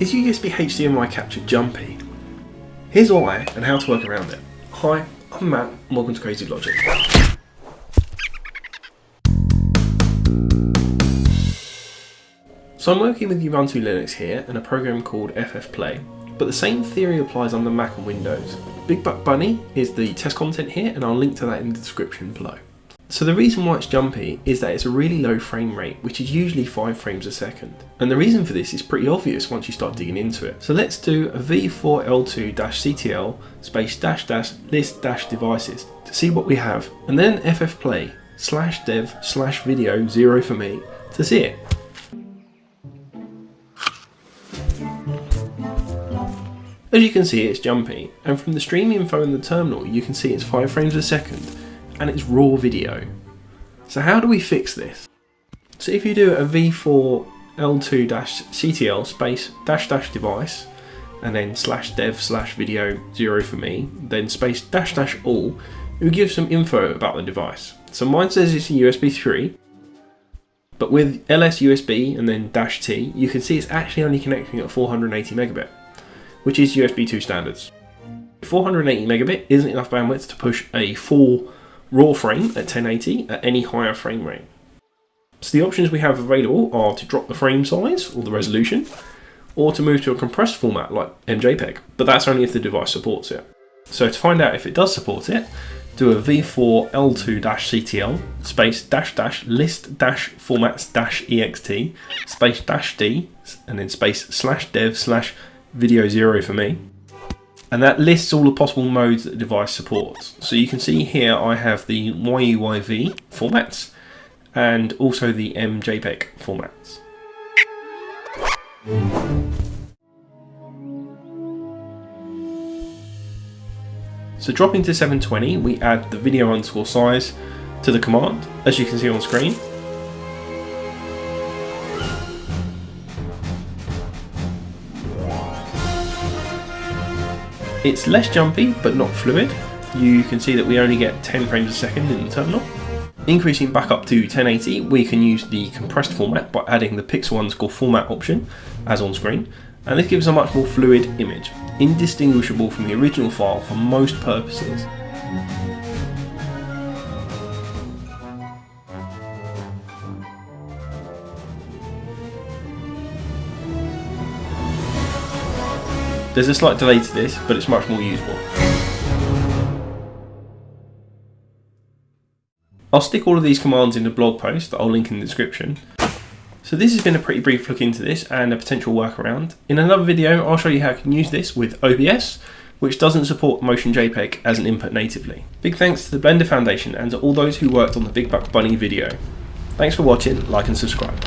Is USB HDMI capture jumpy? Here's why and how to work around it. Hi, I'm Matt and welcome to Crazy Logic. So I'm working with Ubuntu Linux here and a program called ffplay, but the same theory applies on the Mac and Windows. Big Buck Bunny is the test content here and I'll link to that in the description below. So the reason why it's jumpy is that it's a really low frame rate, which is usually 5 frames a second. And the reason for this is pretty obvious once you start digging into it. So let's do a v4l2-ctl space dash dash list dash devices to see what we have, and then ffplay slash dev slash video 0 for me to see it. As you can see it's jumpy, and from the stream info in the terminal you can see it's 5 frames a second, and it's raw video. So how do we fix this? So if you do a v4 l2-ctl space dash dash device, and then slash dev slash video 0 for me, then space dash dash all, it will give some info about the device. So mine says it's a USB 3, but with ls USB and then dash T, you can see it's actually only connecting at 480 megabit which is USB 2 standards. 480 megabit isn't enough bandwidth to push a full raw frame at 1080 at any higher frame rate. So the options we have available are to drop the frame size or the resolution, or to move to a compressed format like MJPEG, but that's only if the device supports it. So to find out if it does support it, do a v4 l2-ctl space dash dash list dash formats dash ext space dash d and then space slash dev slash video zero for me. And that lists all the possible modes that the device supports. So you can see here I have the YUYV formats and also the MJPEG formats. So dropping to 720, we add the video underscore size to the command, as you can see on screen. It's less jumpy, but not fluid. You can see that we only get 10 frames a second in the terminal. Increasing back up to 1080, we can use the compressed format by adding the pixel underscore format option, as on screen, and this gives a much more fluid image, indistinguishable from the original file for most purposes. There's a slight delay to this, but it's much more usable. I'll stick all of these commands in the blog post that I'll link in the description. So this has been a pretty brief look into this and a potential workaround. In another video I'll show you how you can use this with OBS, which doesn't support Motion JPEG as an input natively. Big thanks to the Blender Foundation and to all those who worked on the Big Buck Bunny video. Thanks for watching, like and subscribe.